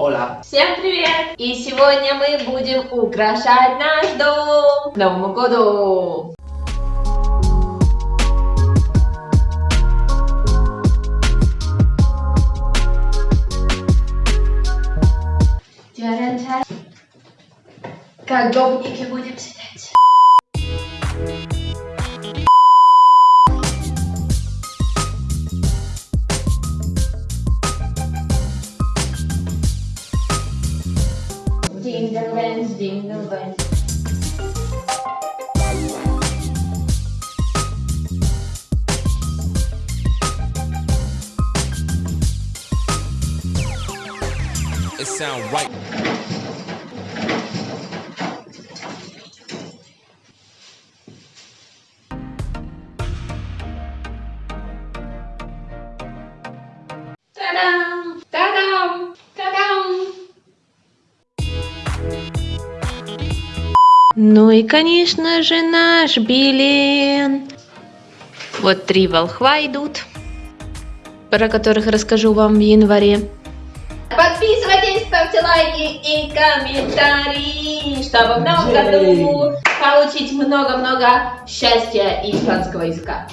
Ола. Всем привет! И сегодня мы будем украшать наш дом к Новому году! Как гопники будем сидеть. Jingle bells, jingle bells. It sound right. Ну и, конечно же, наш билет. Вот три волхва идут, про которых расскажу вам в январе. Подписывайтесь, ставьте лайки и комментарии, чтобы в новом году получить много-много счастья и испанского языка.